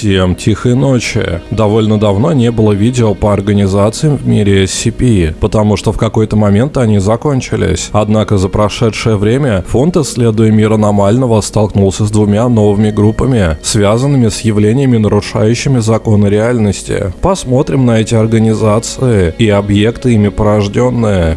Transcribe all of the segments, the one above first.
Всем тихой ночи. Довольно давно не было видео по организациям в мире SCP, потому что в какой-то момент они закончились. Однако за прошедшее время фонд исследуя мир аномального столкнулся с двумя новыми группами, связанными с явлениями, нарушающими законы реальности. Посмотрим на эти организации и объекты ими порожденные.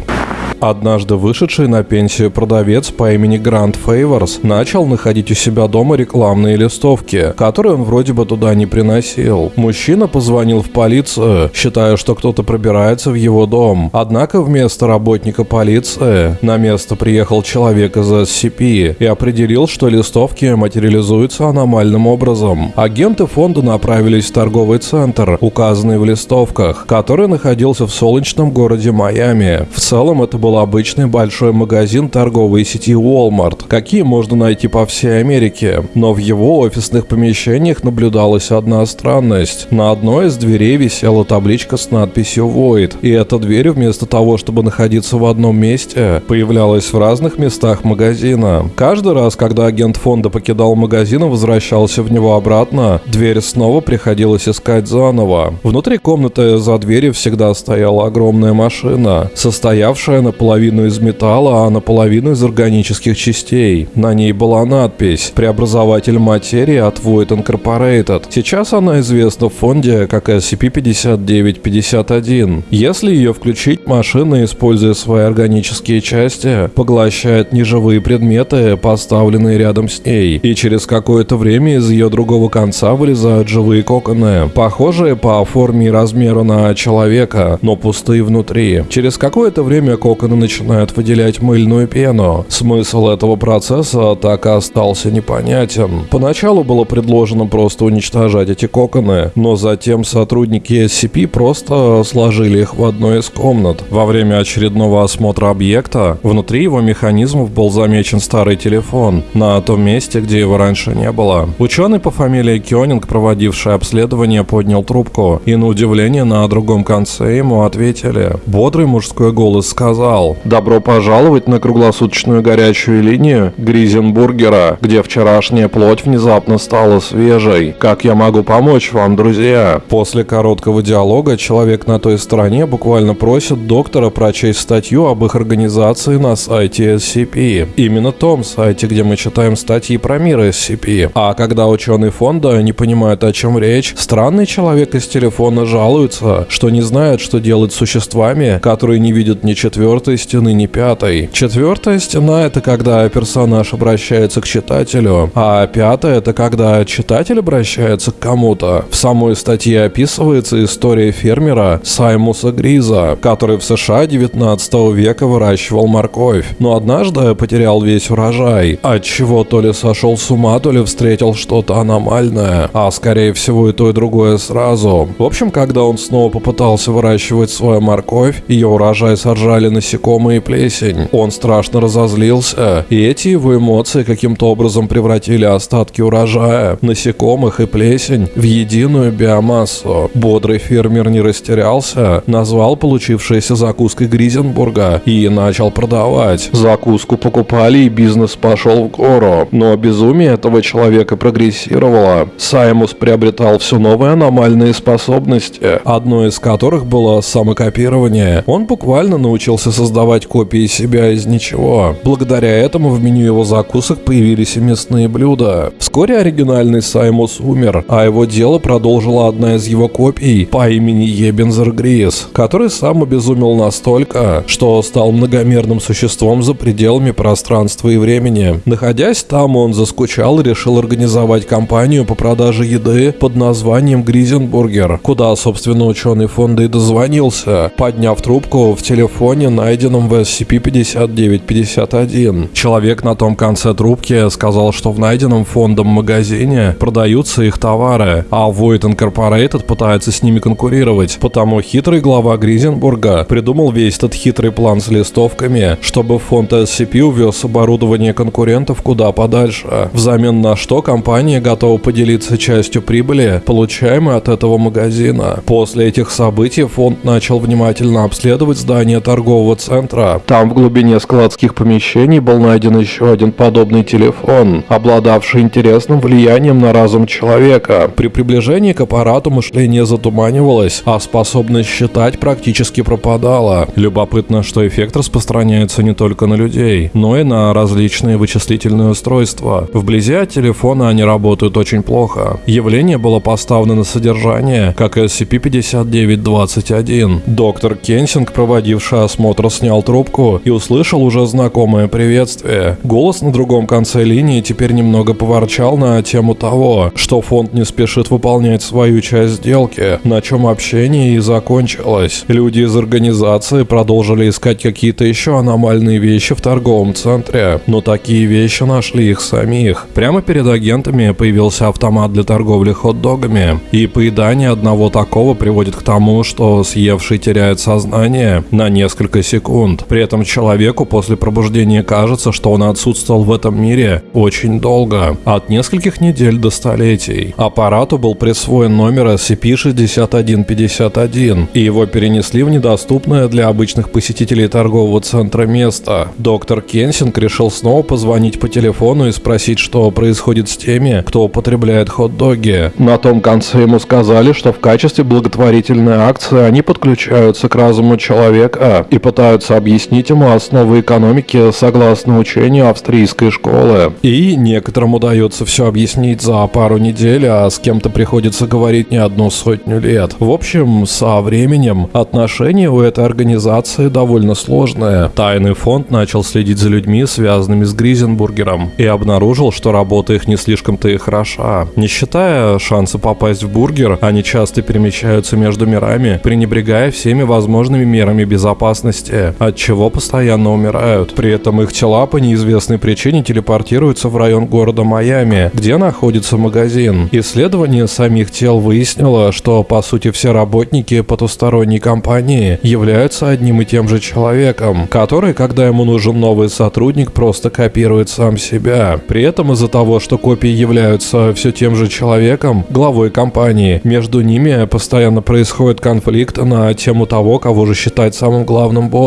Однажды вышедший на пенсию продавец по имени Грант Фейворс начал находить у себя дома рекламные листовки, которые он вроде бы туда не приносил. Мужчина позвонил в полицию, считая, что кто-то пробирается в его дом. Однако вместо работника полиции на место приехал человек из SCP и определил, что листовки материализуются аномальным образом. Агенты фонда направились в торговый центр, указанный в листовках, который находился в солнечном городе Майами. В целом это обычный большой магазин торговой сети Walmart, какие можно найти по всей Америке. Но в его офисных помещениях наблюдалась одна странность. На одной из дверей висела табличка с надписью Void, и эта дверь вместо того, чтобы находиться в одном месте, появлялась в разных местах магазина. Каждый раз, когда агент фонда покидал магазин и возвращался в него обратно, дверь снова приходилось искать заново. Внутри комнаты за дверью всегда стояла огромная машина, состоявшая на наполовину из металла, а наполовину из органических частей. На ней была надпись «Преобразователь материи от Void Incorporated». Сейчас она известна в фонде как SCP-5951. Если ее включить, машина, используя свои органические части, поглощает неживые предметы, поставленные рядом с ней, и через какое-то время из ее другого конца вылезают живые коконы, похожие по форме и размеру на человека, но пустые внутри. Через какое-то время коконы коконы начинают выделять мыльную пену. Смысл этого процесса так и остался непонятен. Поначалу было предложено просто уничтожать эти коконы, но затем сотрудники SCP просто сложили их в одной из комнат. Во время очередного осмотра объекта внутри его механизмов был замечен старый телефон на том месте, где его раньше не было. Ученый по фамилии Кёнинг, проводивший обследование, поднял трубку, и на удивление на другом конце ему ответили. Бодрый мужской голос сказал, сказал «Добро пожаловать на круглосуточную горячую линию Гризенбургера, где вчерашняя плоть внезапно стала свежей. Как я могу помочь вам, друзья?» После короткого диалога человек на той стороне буквально просит доктора прочесть статью об их организации на сайте SCP. Именно том сайте, где мы читаем статьи про мир SCP. А когда ученый фонда не понимает, о чем речь, странный человек из телефона жалуется, что не знает, что делать с существами, которые не видят ни четвертой четвертой стены, не пятой. Четвертая стена — это когда персонаж обращается к читателю, а пятая — это когда читатель обращается к кому-то. В самой статье описывается история фермера Саймуса Гриза, который в США 19 века выращивал морковь, но однажды потерял весь урожай, от чего то ли сошел с ума, то ли встретил что-то аномальное, а скорее всего и то и другое сразу. В общем, когда он снова попытался выращивать свою морковь, ее урожай сожрали на насекомые и плесень. Он страшно разозлился, и эти его эмоции каким-то образом превратили остатки урожая, насекомых и плесень в единую биомассу. Бодрый фермер не растерялся, назвал получившееся закуской Гризенбурга и начал продавать. Закуску покупали и бизнес пошел в гору, но безумие этого человека прогрессировало. Саймус приобретал все новые аномальные способности, одной из которых было самокопирование. Он буквально научился создавать копии себя из ничего. Благодаря этому в меню его закусок появились и мясные блюда. Вскоре оригинальный Саймус умер, а его дело продолжила одна из его копий по имени Ебензер Грис, который сам обезумел настолько, что стал многомерным существом за пределами пространства и времени. Находясь там, он заскучал и решил организовать компанию по продаже еды под названием Гризенбургер, куда, собственно, ученый фонда и дозвонился, подняв трубку в телефоне на найденном в SCP-5951. Человек на том конце трубки сказал, что в найденном фондом магазине продаются их товары, а Void Incorporated пытается с ними конкурировать. Потому хитрый глава Гризенбурга придумал весь этот хитрый план с листовками, чтобы фонд SCP увез оборудование конкурентов куда подальше. Взамен на что компания готова поделиться частью прибыли, получаемой от этого магазина. После этих событий фонд начал внимательно обследовать здание торгового центра. Там в глубине складских помещений был найден еще один подобный телефон, обладавший интересным влиянием на разум человека. При приближении к аппарату мышление затуманивалось, а способность считать практически пропадала. Любопытно, что эффект распространяется не только на людей, но и на различные вычислительные устройства. Вблизи от телефона они работают очень плохо. Явление было поставлено на содержание, как SCP-5921. Доктор Кенсинг, проводивший осмотр, снял трубку и услышал уже знакомое приветствие. Голос на другом конце линии теперь немного поворчал на тему того, что фонд не спешит выполнять свою часть сделки, на чем общение и закончилось. Люди из организации продолжили искать какие-то еще аномальные вещи в торговом центре, но такие вещи нашли их самих. Прямо перед агентами появился автомат для торговли хот-догами, и поедание одного такого приводит к тому, что съевший теряет сознание на несколько секунд. При этом человеку после пробуждения кажется, что он отсутствовал в этом мире очень долго, от нескольких недель до столетий. Аппарату был присвоен номер SCP-6151, и его перенесли в недоступное для обычных посетителей торгового центра место. Доктор Кенсинг решил снова позвонить по телефону и спросить, что происходит с теми, кто употребляет хот-доги. На том конце ему сказали, что в качестве благотворительной акции они подключаются к разуму человека и пытаются объяснить ему основы экономики согласно учению австрийской школы. И некоторым удается все объяснить за пару недель, а с кем-то приходится говорить не одну сотню лет. В общем, со временем отношения у этой организации довольно сложные. Тайный фонд начал следить за людьми, связанными с Гризенбургером, и обнаружил, что работа их не слишком-то и хороша. Не считая шанса попасть в бургер, они часто перемещаются между мирами, пренебрегая всеми возможными мерами безопасности, от чего постоянно умирают. При этом их тела по неизвестной причине телепортируются в район города Майами, где находится магазин. Исследование самих тел выяснило, что по сути все работники потусторонней компании являются одним и тем же человеком, который, когда ему нужен новый сотрудник, просто копирует сам себя. При этом из-за того, что копии являются все тем же человеком, главой компании, между ними постоянно происходит конфликт на тему того, кого же считать самым главным боссом.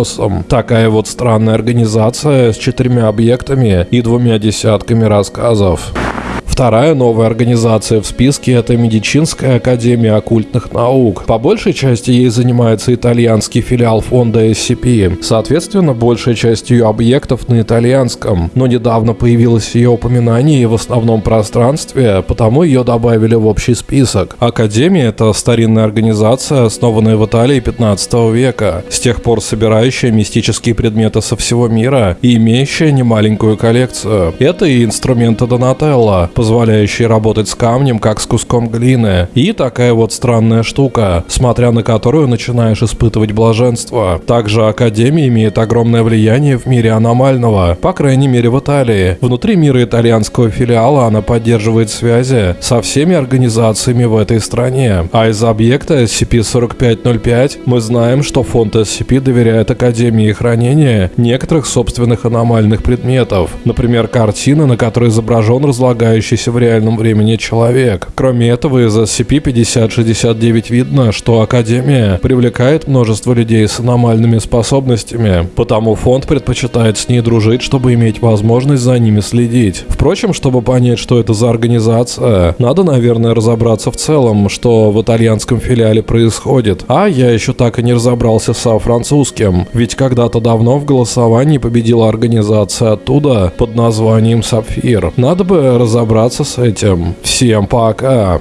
Такая вот странная организация с четырьмя объектами и двумя десятками рассказов. Вторая новая организация в списке – это Медицинская академия оккультных наук. По большей части ей занимается итальянский филиал фонда SCP. Соответственно, большая часть ее объектов на итальянском. Но недавно появилось ее упоминание в основном пространстве, потому ее добавили в общий список. Академия – это старинная организация, основанная в Италии 15 века, с тех пор собирающая мистические предметы со всего мира и имеющая немаленькую коллекцию. Это и инструменты Донателло, позволяющий работать с камнем, как с куском глины. И такая вот странная штука, смотря на которую начинаешь испытывать блаженство. Также Академия имеет огромное влияние в мире аномального, по крайней мере в Италии. Внутри мира итальянского филиала она поддерживает связи со всеми организациями в этой стране. А из объекта SCP-4505 мы знаем, что фонд SCP доверяет Академии хранения некоторых собственных аномальных предметов. Например, картина, на которой изображен разлагающий находящийся в реальном времени человек. Кроме этого, из SCP-5069 видно, что Академия привлекает множество людей с аномальными способностями, потому фонд предпочитает с ней дружить, чтобы иметь возможность за ними следить. Впрочем, чтобы понять, что это за организация, надо, наверное, разобраться в целом, что в итальянском филиале происходит. А я еще так и не разобрался со французским, ведь когда-то давно в голосовании победила организация оттуда под названием «Сапфир». Надо бы разобраться с этим. Всем пока!